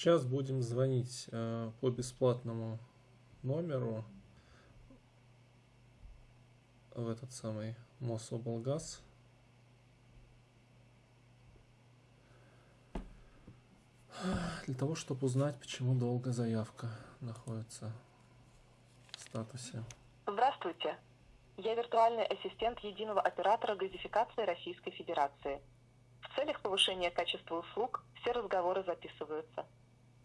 Сейчас будем звонить э, по бесплатному номеру в этот самый Мособлгаз. Для того, чтобы узнать, почему долго заявка находится в статусе. Здравствуйте. Я виртуальный ассистент единого оператора газификации Российской Федерации. В целях повышения качества услуг все разговоры записываются.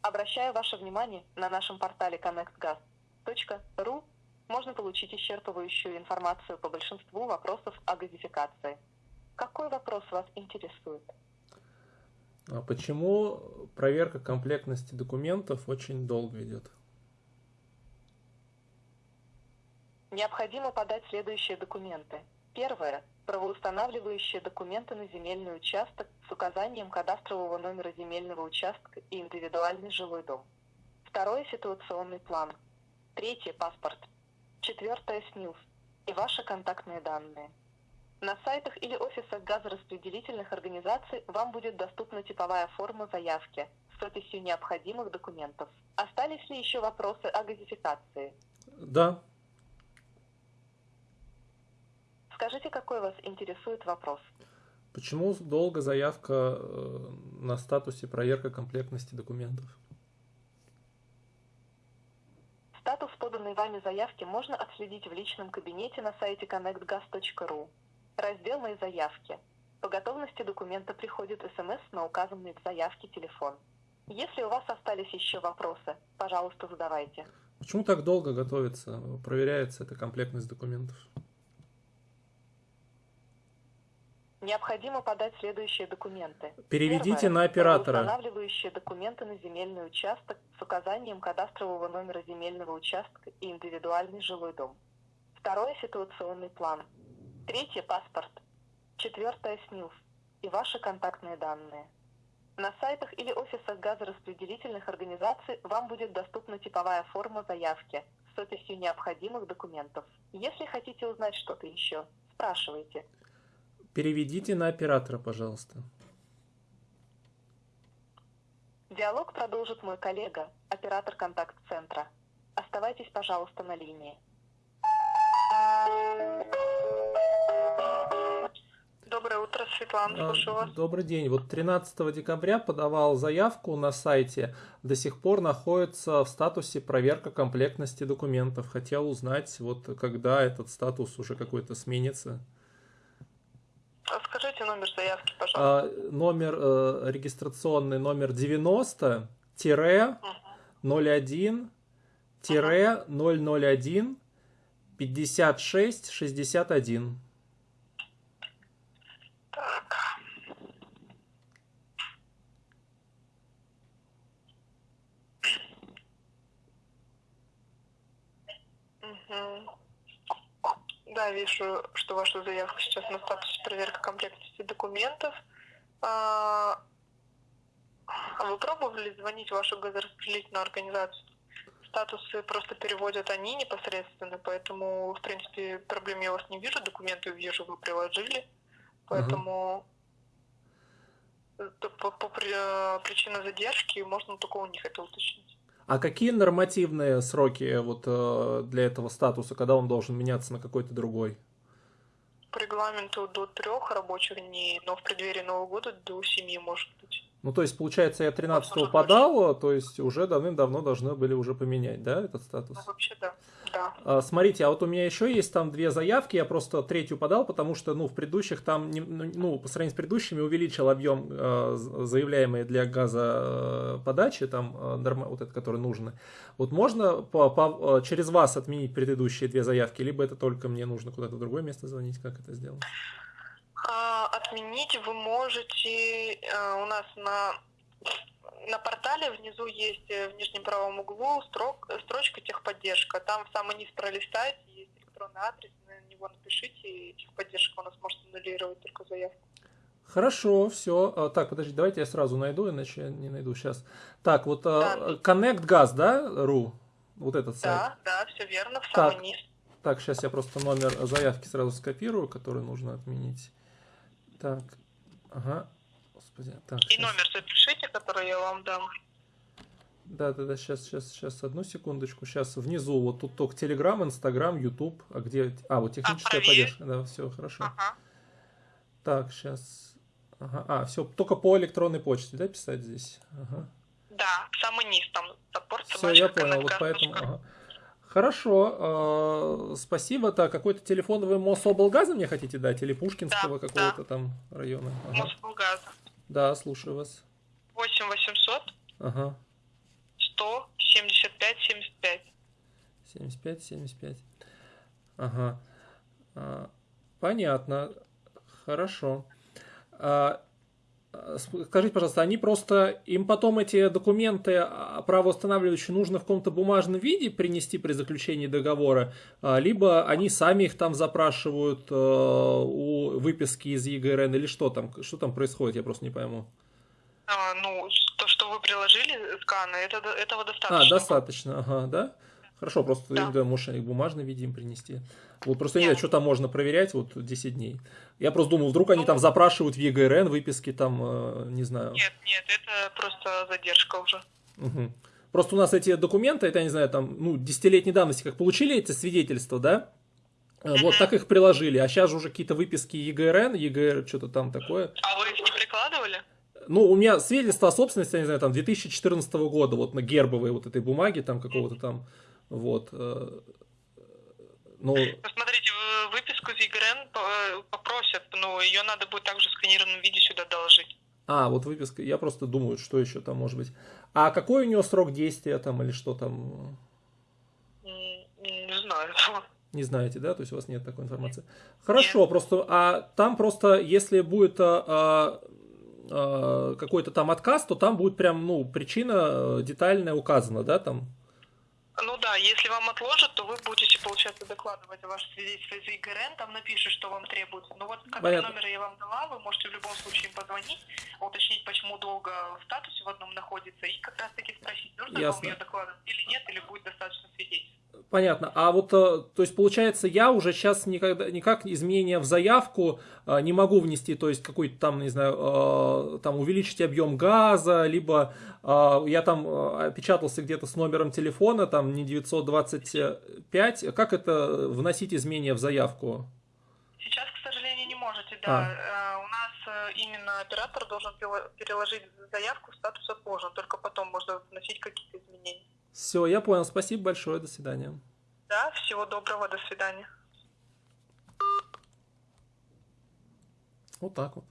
Обращаю ваше внимание, на нашем портале connectgas.ru можно получить исчерпывающую информацию по большинству вопросов о газификации. Какой вопрос вас интересует? А почему проверка комплектности документов очень долго идет? Необходимо подать следующие документы. Первое – правоустанавливающие документы на земельный участок с указанием кадастрового номера земельного участка и индивидуальный жилой дом. Второе – ситуационный план. Третье – паспорт. Четвертое – СНИЛС и ваши контактные данные. На сайтах или офисах газораспределительных организаций вам будет доступна типовая форма заявки с описью необходимых документов. Остались ли еще вопросы о газификации? Да. Скажите, какой вас интересует вопрос? Почему долго заявка э, на статусе проверка комплектности документов? Статус поданной вами заявки можно отследить в личном кабинете на сайте connectgas.ru. Раздел «Мои заявки». По готовности документа приходит смс на указанный в заявке телефон. Если у вас остались еще вопросы, пожалуйста, задавайте. Почему так долго готовится, проверяется эта комплектность документов? Необходимо подать следующие документы. Переведите Первое, на оператора. Устанавливающие документы на земельный участок с указанием кадастрового номера земельного участка и индивидуальный жилой дом. Второе – ситуационный план. Третье – паспорт. Четвертое – СНИЛС и ваши контактные данные. На сайтах или офисах газораспределительных организаций вам будет доступна типовая форма заявки с описью необходимых документов. Если хотите узнать что-то еще, спрашивайте. Переведите на оператора, пожалуйста. Диалог продолжит мой коллега, оператор контакт-центра. Оставайтесь, пожалуйста, на линии. Доброе утро, Светлана, А, слушаю вас. Добрый день. Вот 13 декабря подавал заявку на сайте, до сих пор находится в статусе проверка комплектности документов. Хотел узнать, вот когда этот статус уже какой-то сменится. Скажите номер заявки, пожалуйста. А, номер э, регистрационный номер 90 тире 01 тире 001 56 61. Так. Мгм. Да, вижу, что ваша заявка сейчас на статусе проверка комплектности документов. А а вы пробовали звонить в вашу газораспределительную организацию? Статусы просто переводят они непосредственно, поэтому, в принципе, проблем я у вас не вижу, документы вижу, вы приложили, поэтому то по, по при- э, причине задержки можно только у них это уточнить. А какие нормативные сроки вот э, для этого статуса, когда он должен меняться на какой-то другой? По регламенту до трех рабочих дней, но в преддверии Нового года до семи может быть. Ну, то есть, получается, я 13 Возможно, подал, то есть уже давным-давно должны были уже поменять, да, этот статус? Ну, вообще, да. Да. А, Смотрите, а вот у меня еще есть там две заявки, я просто третью подал, потому что, ну, в предыдущих там, не- ну, по сравнению с предыдущими увеличил объем э, заявляемый для газоподачи, там, э, норма- вот это, который нужно. Вот можно по- по- э, через вас отменить предыдущие две заявки, либо это только мне нужно куда-то в другое место звонить, как это сделать? А, отменить вы можете э, у нас на на портале внизу есть э, в нижнем правом углу строк, строчка техподдержка. Там в самый низ пролистайте, есть электронный адрес, на него напишите, и техподдержка у нас может аннулировать только заявку. Хорошо, все. Так, подожди, давайте я сразу найду, иначе я не найду сейчас. Так, вот э, Да. Connect Gas, да, ру? Вот этот сайт. Да, да, все верно, в Так. самый низ. Так, сейчас я просто номер заявки сразу скопирую, который нужно отменить. Так, ага, господи, так. И щас. номер запишите, который я вам дам. Да, да, да, сейчас, сейчас, сейчас, одну секундочку. Сейчас внизу, вот тут только Telegram, Instagram, YouTube. А где? А, вот техническая а, поддержка. Да, все, хорошо. Ага. Так, сейчас. Ага. А, все, только по электронной почте, да, писать здесь? Ага. Да, самый низ, там саппорт Все, я понял, вот поэтому... Ага. Хорошо, э, спасибо. Так, какой-то телефон вы Мособлгаза мне хотите дать? Или Пушкинского да, какого-то да. там района? Ага. Мособлгаза. Да, слушаю вас. 8 800 ага. 100 75 75. 75 75. Ага. А, понятно. Хорошо. А, Скажите, пожалуйста, они просто, им потом эти документы а, правоустанавливающие нужно в каком-то бумажном виде принести при заключении договора, а, либо они сами их там запрашивают э, у выписки из ЕГРН, или что там, что там происходит, я просто не пойму. А, ну, то, что вы приложили сканы, это, этого достаточно. А, достаточно, ага, да? Хорошо, просто да. да, можешь бумажный виде им принести. Вот просто не знаю, что там можно проверять вот 10 дней. Я просто думал, вдруг они ну, там запрашивают в ЕГРН выписки там, э, не знаю. Нет, нет, это просто задержка уже. Угу. Просто у нас эти документы, это, я не знаю, там, ну, десятилетней давности, как получили эти свидетельства, да? Uh-huh. Вот так их приложили. А сейчас же уже какие-то выписки ЕГРН, ЕГР, что-то там такое. А вы их не прикладывали? Ну, у меня свидетельство о собственности, я не знаю, там, 2014 года, вот на гербовой вот этой бумаге, там, какого-то там, вот. Э, ну, Посмотрите, выписку из ЕГРН э, попросят, но ее надо будет также в сканированном виде сюда доложить. А, вот выписка, я просто думаю, что еще там может быть. А какой у него срок действия там или что там? Не знаю. Не знаете, да? То есть у вас нет такой информации. Хорошо, нет. просто, а там просто, если будет а, а, какой-то там отказ, то там будет прям, ну, причина детальная указана, да, там? Ну да, если вам отложат, то вы будете, получается, докладывать о вашем свидетельстве из ИГРН, там напишут, что вам требуется. Ну вот, как номер я вам дала, вы можете в любом случае им позвонить, уточнить, почему долго в статусе в одном находится, и как раз таки спросить, нужно Ясно. вам ее докладывать или нет, или будет достаточно. Понятно. А вот, э, то есть, получается, я уже сейчас никогда, никак изменения в заявку э, не могу внести, то есть, какой-то там, не знаю, э, там увеличить объем газа, либо я там опечатался где-то с номером телефона, там не 925. Как это вносить изменения в заявку? Сейчас, к сожалению, не можете, да. А. У нас именно оператор должен переложить заявку в статус отложен, только потом можно вносить какие-то изменения. Все, я понял. Спасибо большое. До свидания. Да, всего доброго. До свидания. Вот так вот.